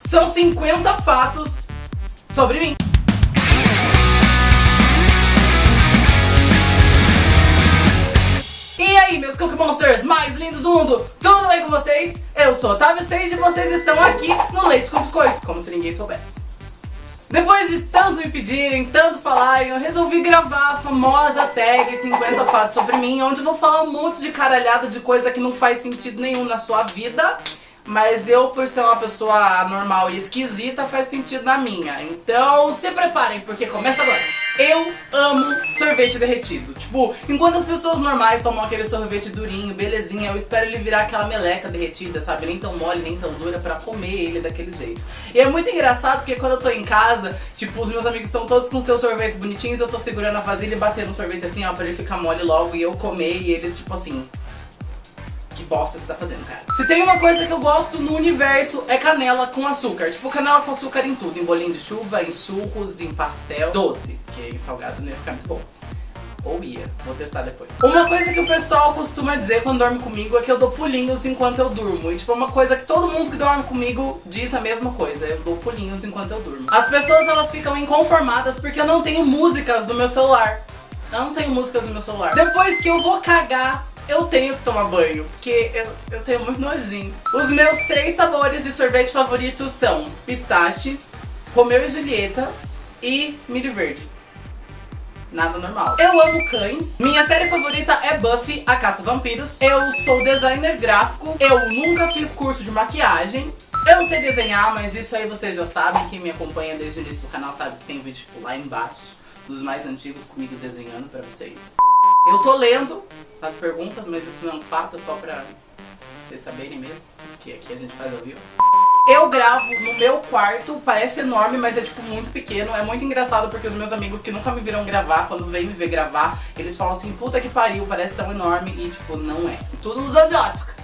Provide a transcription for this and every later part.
São 50 fatos sobre mim. E aí, meus Cookie Monsters mais lindos do mundo, tudo bem com vocês? Eu sou Otávio Stage e vocês estão aqui no Leite com Biscoito, como se ninguém soubesse. Depois de tanto me pedirem, tanto falarem, eu resolvi gravar a famosa tag 50 fatos sobre mim, onde eu vou falar um monte de caralhada de coisa que não faz sentido nenhum na sua vida mas eu, por ser uma pessoa normal e esquisita, faz sentido na minha. Então se preparem, porque começa agora. Eu amo sorvete derretido. Tipo, enquanto as pessoas normais tomam aquele sorvete durinho, belezinha, eu espero ele virar aquela meleca derretida, sabe? Nem tão mole, nem tão dura, pra comer ele daquele jeito. E é muito engraçado, porque quando eu tô em casa, tipo, os meus amigos estão todos com seus sorvetes bonitinhos, eu tô segurando a vasilha e batendo o sorvete assim, ó, pra ele ficar mole logo e eu comer, e eles, tipo assim, bosta você tá fazendo, cara. Se tem uma coisa que eu gosto no universo é canela com açúcar. Tipo, canela com açúcar em tudo. Em bolinho de chuva, em sucos, em pastel. Doce, porque em salgado não ia ficar muito bom. Ou ia, vou testar depois. Uma coisa que o pessoal costuma dizer quando dorme comigo é que eu dou pulinhos enquanto eu durmo. E tipo, é uma coisa que todo mundo que dorme comigo diz a mesma coisa. Eu dou pulinhos enquanto eu durmo. As pessoas, elas ficam inconformadas porque eu não tenho músicas no meu celular. Eu não tenho músicas no meu celular. Depois que eu vou cagar, eu tenho que tomar banho, porque eu, eu tenho muito nojinho. Os meus três sabores de sorvete favoritos são pistache, Romeu e Julieta e milho verde. Nada normal. Eu amo cães. Minha série favorita é Buffy, a Caça Vampiros. Eu sou designer gráfico. Eu nunca fiz curso de maquiagem. Eu sei desenhar, mas isso aí vocês já sabem. Quem me acompanha desde o início do canal sabe que tem vídeo tipo, lá embaixo, dos mais antigos comigo desenhando pra vocês. Eu tô lendo as perguntas, mas isso não é um fato, é só pra vocês saberem mesmo, que aqui a gente faz ao vivo. Eu gravo no meu quarto, parece enorme, mas é tipo muito pequeno. É muito engraçado porque os meus amigos que nunca me viram gravar, quando vêm me ver gravar, eles falam assim, puta que pariu, parece tão enorme e tipo, não é. Tudo usa de.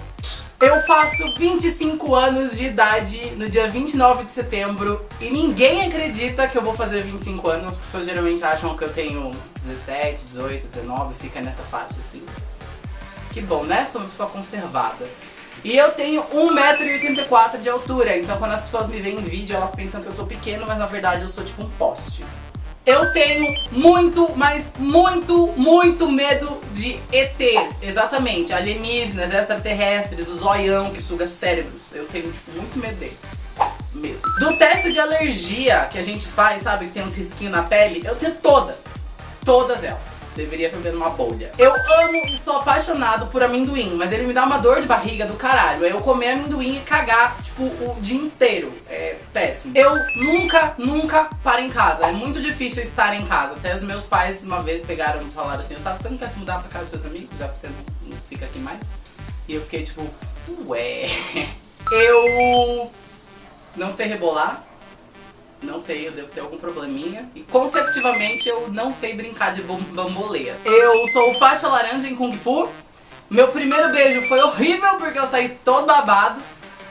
Eu faço 25 anos de idade no dia 29 de setembro e ninguém acredita que eu vou fazer 25 anos. As pessoas geralmente acham que eu tenho 17, 18, 19, fica nessa faixa assim. Que bom, né? Sou uma pessoa conservada. E eu tenho 1,84m de altura, então quando as pessoas me veem em vídeo, elas pensam que eu sou pequeno, mas na verdade eu sou tipo um poste. Eu tenho muito, mas muito, muito medo de ETs. Exatamente, alienígenas, extraterrestres, o zoião que suga cérebros. Eu tenho, tipo, muito medo deles. Mesmo. Do teste de alergia que a gente faz, sabe, que tem uns risquinhos na pele, eu tenho todas. Todas elas deveria viver numa bolha. Eu amo e sou apaixonado por amendoim, mas ele me dá uma dor de barriga do caralho. É eu comer amendoim e cagar, tipo, o dia inteiro. É péssimo. Eu nunca, nunca paro em casa. É muito difícil estar em casa. Até os meus pais uma vez pegaram e falaram assim, tá, você não quer se mudar pra casa dos seus amigos, já que você não fica aqui mais? E eu fiquei tipo, ué... Eu não sei rebolar, não sei, eu devo ter algum probleminha. E consecutivamente eu não sei brincar de bamboleia. Eu sou faixa laranja em Kung Fu. Meu primeiro beijo foi horrível porque eu saí todo babado.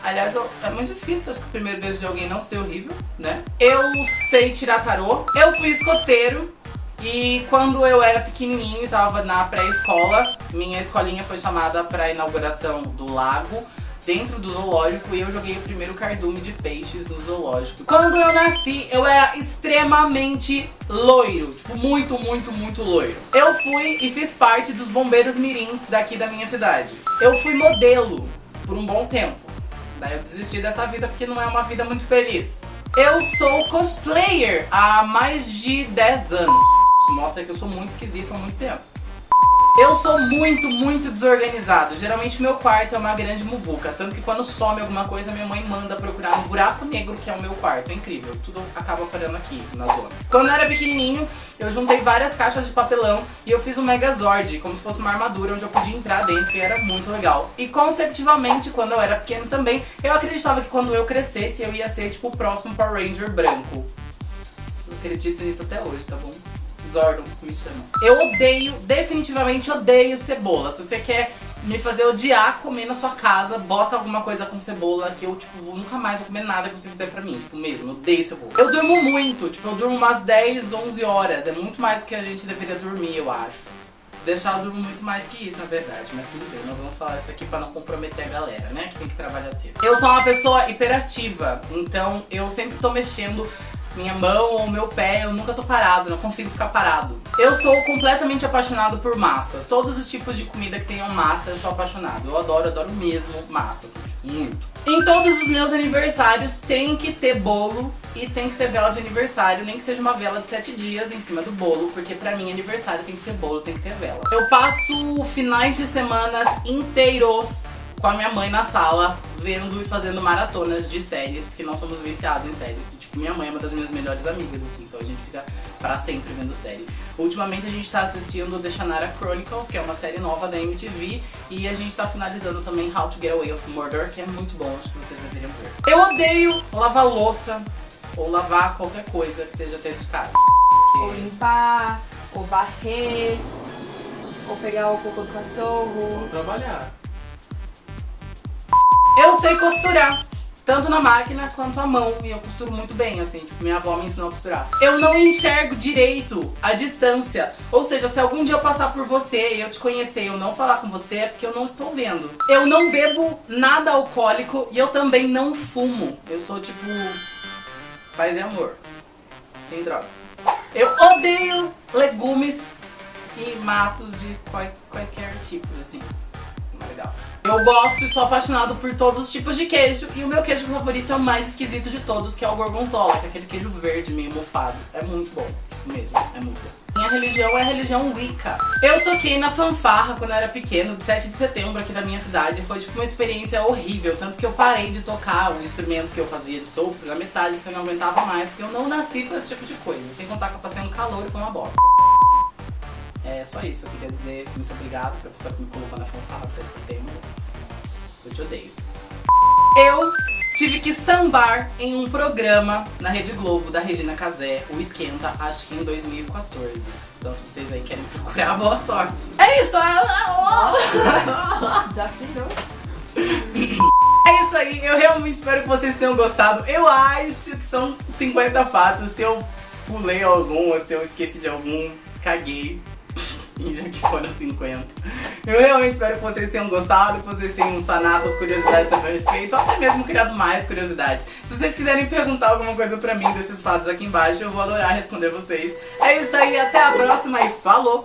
Aliás, eu, é muito difícil acho que o primeiro beijo de alguém não ser horrível, né? Eu sei tirar tarô. Eu fui escoteiro. E quando eu era pequenininho, tava na pré-escola, minha escolinha foi chamada para inauguração do lago dentro do zoológico e eu joguei o primeiro cardume de peixes no zoológico. Quando eu nasci, eu era extremamente loiro, tipo, muito, muito, muito loiro. Eu fui e fiz parte dos bombeiros mirins daqui da minha cidade. Eu fui modelo por um bom tempo. Daí eu desisti dessa vida porque não é uma vida muito feliz. Eu sou cosplayer há mais de 10 anos. Mostra que eu sou muito esquisito há muito tempo. Eu sou muito, muito desorganizado. Geralmente meu quarto é uma grande muvuca. Tanto que quando some alguma coisa, minha mãe manda procurar um buraco negro que é o meu quarto. É incrível. Tudo acaba parando aqui, na zona. Quando eu era pequenininho, eu juntei várias caixas de papelão e eu fiz um Megazord, como se fosse uma armadura onde eu podia entrar dentro e era muito legal. E consecutivamente, quando eu era pequeno também, eu acreditava que quando eu crescesse, eu ia ser tipo o próximo Power Ranger branco. Não acredito nisso até hoje, tá bom? Zordon me chama. Eu odeio, definitivamente odeio cebola. Se você quer me fazer odiar comer na sua casa, bota alguma coisa com cebola que eu, tipo, vou, nunca mais vou comer nada que você fizer pra mim. Tipo, mesmo, odeio cebola. Eu durmo muito, tipo, eu durmo umas 10, 11 horas. É muito mais do que a gente deveria dormir, eu acho. deixar eu durmo muito mais que isso, na verdade. Mas tudo bem, não vamos falar isso aqui pra não comprometer a galera, né? Que tem que trabalhar cedo. Eu sou uma pessoa hiperativa, então eu sempre tô mexendo minha mão ou meu pé, eu nunca tô parado, não consigo ficar parado. Eu sou completamente apaixonado por massas. Todos os tipos de comida que tenham massa, eu sou apaixonado. Eu adoro, adoro mesmo massa, assim, tipo, muito. Em todos os meus aniversários tem que ter bolo e tem que ter vela de aniversário, nem que seja uma vela de sete dias em cima do bolo, porque pra mim aniversário tem que ter bolo, tem que ter vela. Eu passo finais de semanas inteiros com a minha mãe na sala, vendo e fazendo maratonas de séries, porque nós somos viciados em séries. Tipo, minha mãe é uma das minhas melhores amigas, assim, então a gente fica pra sempre vendo série. Ultimamente a gente tá assistindo The Shannara Chronicles, que é uma série nova da MTV, e a gente tá finalizando também How to Get Away with Murder, que é muito bom, acho que vocês deveriam ver. Eu odeio lavar louça, ou lavar qualquer coisa que seja dentro de casa. Ou limpar, ou varrer, ou pegar o cocô do cachorro. Vou trabalhar. Sei costurar. Tanto na máquina quanto à mão. E eu costuro muito bem, assim. Tipo, minha avó me ensinou a costurar. Eu não enxergo direito a distância. Ou seja, se algum dia eu passar por você e eu te conhecer e eu não falar com você, é porque eu não estou vendo. Eu não bebo nada alcoólico e eu também não fumo. Eu sou tipo. Paz e amor. Sem drogas. Eu odeio legumes e matos de quais- quaisquer tipos, assim. É legal. Eu gosto e sou apaixonado por todos os tipos de queijo. E o meu queijo favorito é o mais esquisito de todos, que é o gorgonzola, que é aquele queijo verde meio mofado. É muito bom, mesmo, é muito bom. Minha religião é a religião Wicca. Eu toquei na fanfarra quando eu era pequeno, de 7 de setembro aqui da minha cidade. Foi tipo uma experiência horrível, tanto que eu parei de tocar o instrumento que eu fazia de sopro na metade, porque eu não aguentava mais, porque eu não nasci com esse tipo de coisa. Sem contar que eu passei um calor e foi uma bosta. É só isso, eu queria dizer muito obrigado pra pessoa que me colocou na fanfarra do 7 de setembro. Eu te odeio. Eu tive que sambar em um programa na Rede Globo da Regina Casé, o Esquenta, acho que em 2014. Então se vocês aí querem procurar, boa sorte. É isso! Desafinou. É isso aí, eu realmente espero que vocês tenham gostado. Eu acho que são 50 fatos. Se eu pulei algum, ou se eu esqueci de algum, caguei. Finja que foram 50. Eu realmente espero que vocês tenham gostado, que vocês tenham sanado as curiosidades a meu respeito, ou até mesmo criado mais curiosidades. Se vocês quiserem perguntar alguma coisa pra mim desses fatos aqui embaixo, eu vou adorar responder vocês. É isso aí, até a próxima e falou!